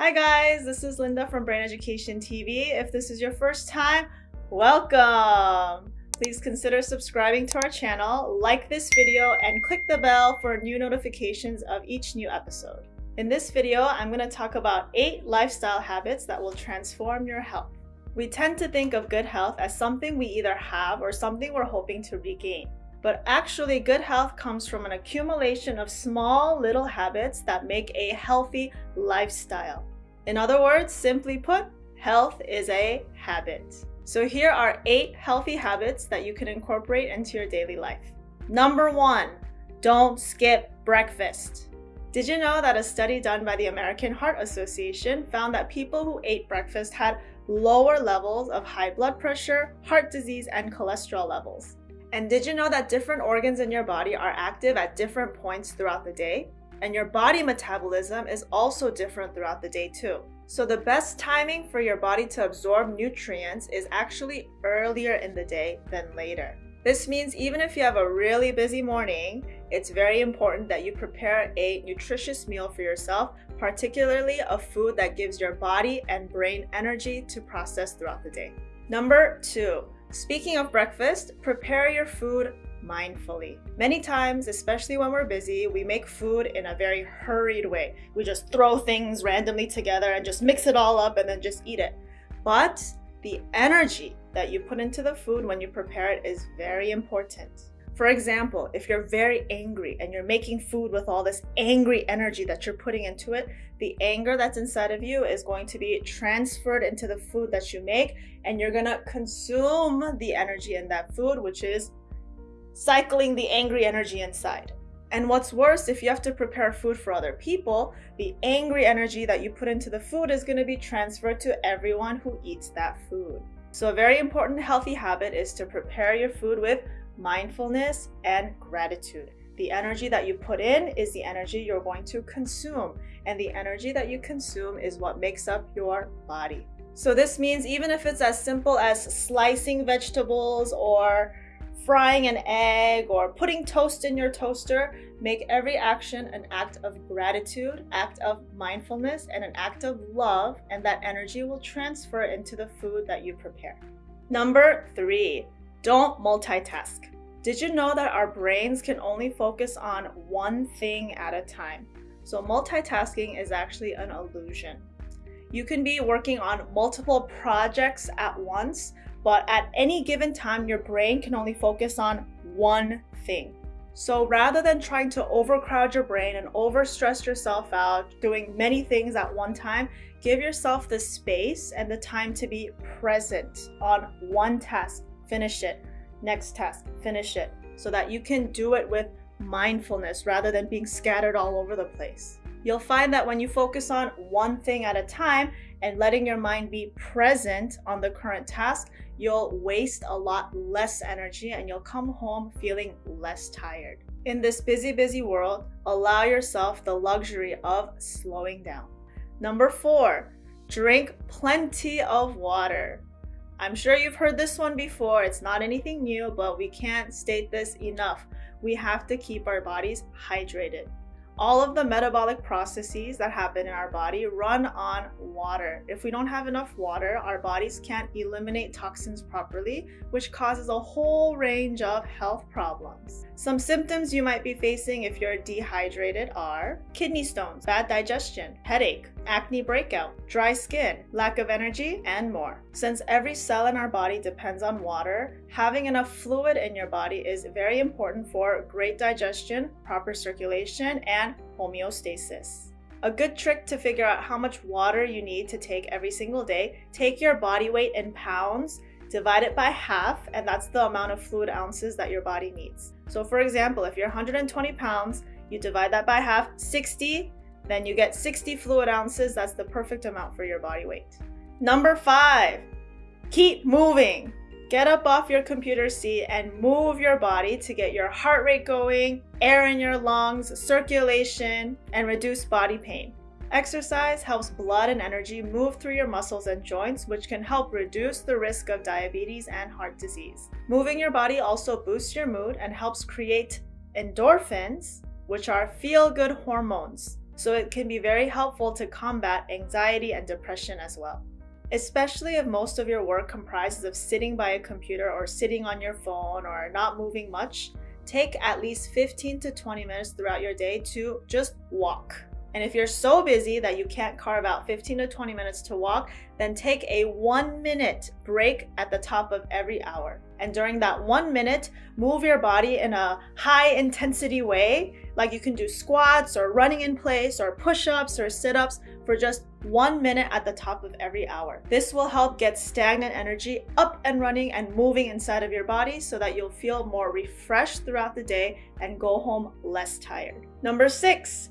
Hi guys, this is Linda from Brain Education TV. If this is your first time, welcome! Please consider subscribing to our channel, like this video, and click the bell for new notifications of each new episode. In this video, I'm going to talk about 8 lifestyle habits that will transform your health. We tend to think of good health as something we either have or something we're hoping to regain. But actually, good health comes from an accumulation of small little habits that make a healthy lifestyle. In other words, simply put, health is a habit. So here are eight healthy habits that you can incorporate into your daily life. Number one, don't skip breakfast. Did you know that a study done by the American Heart Association found that people who ate breakfast had lower levels of high blood pressure, heart disease, and cholesterol levels? And did you know that different organs in your body are active at different points throughout the day? And your body metabolism is also different throughout the day too. So the best timing for your body to absorb nutrients is actually earlier in the day than later. This means even if you have a really busy morning, it's very important that you prepare a nutritious meal for yourself, particularly a food that gives your body and brain energy to process throughout the day. Number two, Speaking of breakfast, prepare your food mindfully. Many times, especially when we're busy, we make food in a very hurried way. We just throw things randomly together and just mix it all up and then just eat it. But the energy that you put into the food when you prepare it is very important. For example, if you're very angry and you're making food with all this angry energy that you're putting into it, the anger that's inside of you is going to be transferred into the food that you make, and you're gonna consume the energy in that food, which is cycling the angry energy inside. And what's worse, if you have to prepare food for other people, the angry energy that you put into the food is going to be transferred to everyone who eats that food. So, a very important healthy habit is to prepare your food with mindfulness, and gratitude. The energy that you put in is the energy you're going to consume, and the energy that you consume is what makes up your body. So, this means even if it's as simple as slicing vegetables or frying an egg or putting toast in your toaster, make every action an act of gratitude, act of mindfulness, and an act of love, and that energy will transfer into the food that you prepare. Number three, don't multitask. Did you know that our brains can only focus on one thing at a time? So, multitasking is actually an illusion. You can be working on multiple projects at once, but at any given time, your brain can only focus on one thing. So, rather than trying to overcrowd your brain and overstress yourself out doing many things at one time, give yourself the space and the time to be present on one task finish it. Next task, finish it. So that you can do it with mindfulness rather than being scattered all over the place. You'll find that when you focus on one thing at a time and letting your mind be present on the current task, you'll waste a lot less energy and you'll come home feeling less tired. In this busy, busy world, allow yourself the luxury of slowing down. Number four, drink plenty of water. I'm sure you've heard this one before. It's not anything new, but we can't state this enough. We have to keep our bodies hydrated. All of the metabolic processes that happen in our body run on water. If we don't have enough water, our bodies can't eliminate toxins properly, which causes a whole range of health problems. Some symptoms you might be facing if you're dehydrated are kidney stones, bad digestion, headache, acne breakout, dry skin, lack of energy, and more. Since every cell in our body depends on water, having enough fluid in your body is very important for great digestion, proper circulation, and homeostasis. A good trick to figure out how much water you need to take every single day, take your body weight in pounds, divide it by half, and that's the amount of fluid ounces that your body needs. So for example, if you're 120 pounds, you divide that by half, 60, then you get 60 fluid ounces. That's the perfect amount for your body weight. Number five, keep moving. Get up off your computer seat and move your body to get your heart rate going, air in your lungs, circulation, and reduce body pain. Exercise helps blood and energy move through your muscles and joints, which can help reduce the risk of diabetes and heart disease. Moving your body also boosts your mood and helps create endorphins, which are feel good hormones. so it can be very helpful to combat anxiety and depression as well. Especially if most of your work comprises of sitting by a computer or sitting on your phone or not moving much, take at least 15 to 20 minutes throughout your day to just walk. And if you're so busy that you can't carve out 15 to 20 minutes to walk, then take a one minute break at the top of every hour. And during that one minute, move your body in a high intensity way, like you can do squats or running in place or push ups or sit ups for just one minute at the top of every hour. This will help get stagnant energy up and running and moving inside of your body so that you'll feel more refreshed throughout the day and go home less tired. Number six,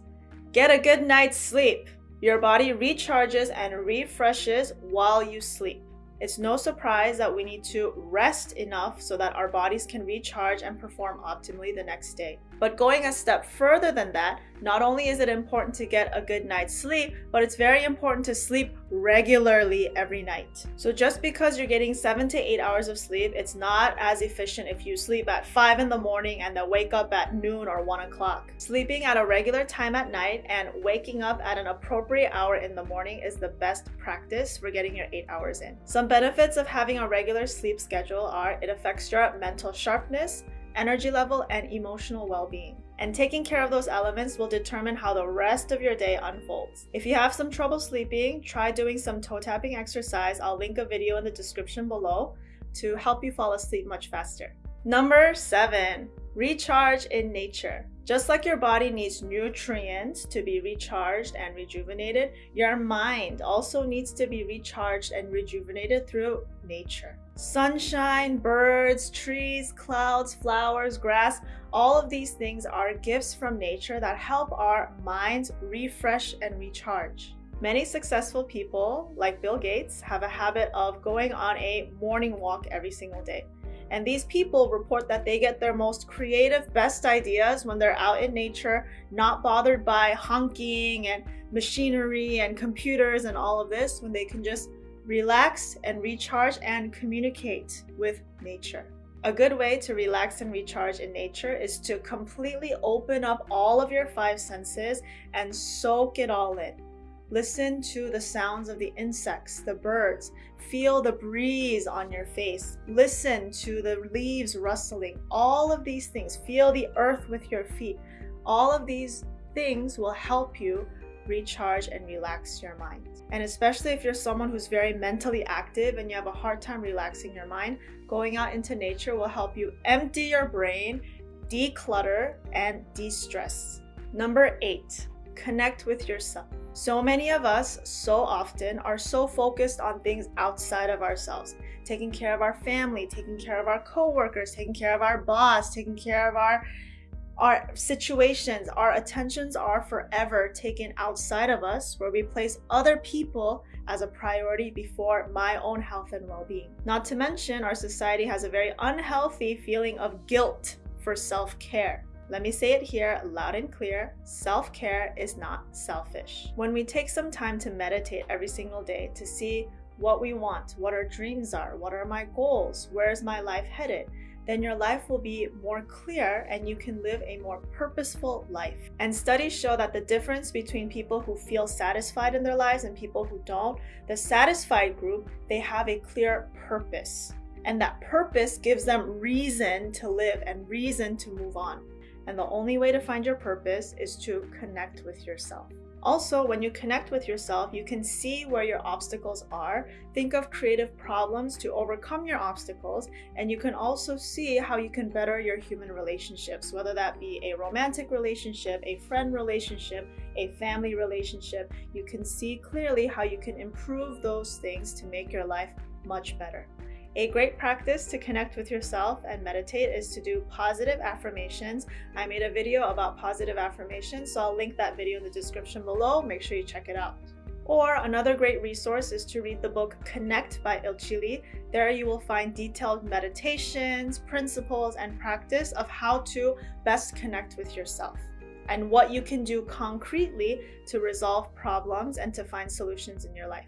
Get a good night's sleep. Your body recharges and refreshes while you sleep. It's no surprise that we need to rest enough so that our bodies can recharge and perform optimally the next day. But going a step further than that, not only is it important to get a good night's sleep, but it's very important to sleep regularly every night. So just because you're getting seven to eight hours of sleep, it's not as efficient if you sleep at five in the morning and then wake up at noon or one o'clock. Sleeping at a regular time at night and waking up at an appropriate hour in the morning is the best practice for getting your eight hours in. Some benefits of having a regular sleep schedule are it affects your mental sharpness, energy level, and emotional well being. And taking care of those elements will determine how the rest of your day unfolds. If you have some trouble sleeping, try doing some toe tapping exercise. I'll link a video in the description below to help you fall asleep much faster. Number seven, recharge in nature. Just like your body needs nutrients to be recharged and rejuvenated, your mind also needs to be recharged and rejuvenated through nature. Sunshine, birds, trees, clouds, flowers, grass, all of these things are gifts from nature that help our minds refresh and recharge. Many successful people, like Bill Gates, have a habit of going on a morning walk every single day. And these people report that they get their most creative, best ideas when they're out in nature, not bothered by honking and machinery and computers and all of this, when they can just relax and recharge and communicate with nature. A good way to relax and recharge in nature is to completely open up all of your five senses and soak it all in. Listen to the sounds of the insects, the birds. Feel the breeze on your face. Listen to the leaves rustling. All of these things. Feel the earth with your feet. All of these things will help you recharge and relax your mind. And especially if you're someone who's very mentally active and you have a hard time relaxing your mind, going out into nature will help you empty your brain, declutter, and de stress. Number eight, connect with yourself. So many of us, so often, are so focused on things outside of ourselves taking care of our family, taking care of our coworkers, taking care of our boss, taking care of our our situations, our attentions are forever taken outside of us, where we place other people as a priority before my own health and well being. Not to mention, our society has a very unhealthy feeling of guilt for self care. Let me say it here loud and clear self care is not selfish. When we take some time to meditate every single day to see what we want, what our dreams are, what are my goals, where is my life headed, then your life will be more clear and you can live a more purposeful life. And studies show that the difference between people who feel satisfied in their lives and people who don't, the satisfied group, they have a clear purpose. And that purpose gives them reason to live and reason to move on. And the only way to find your purpose is to connect with yourself. Also, when you connect with yourself, you can see where your obstacles are, think of creative problems to overcome your obstacles, and you can also see how you can better your human relationships, whether that be a romantic relationship, a friend relationship, a family relationship. You can see clearly how you can improve those things to make your life much better. A great practice to connect with yourself and meditate is to do positive affirmations. I made a video about positive affirmations, so I'll link that video in the description below. Make sure you check it out. Or another great resource is to read the book Connect by Il There you will find detailed meditations, principles, and practice of how to best connect with yourself and what you can do concretely to resolve problems and to find solutions in your life.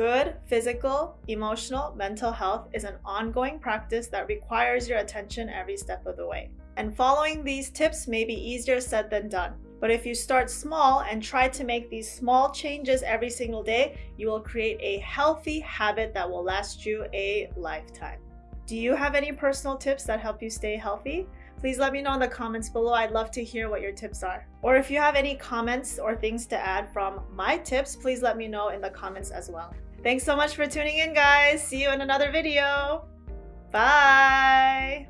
Good physical, emotional, mental health is an ongoing practice that requires your attention every step of the way. And following these tips may be easier said than done. But if you start small and try to make these small changes every single day, you will create a healthy habit that will last you a lifetime. Do you have any personal tips that help you stay healthy? Please let me know in the comments below. I'd love to hear what your tips are. Or if you have any comments or things to add from my tips, please let me know in the comments as well. Thanks so much for tuning in, guys. See you in another video. Bye.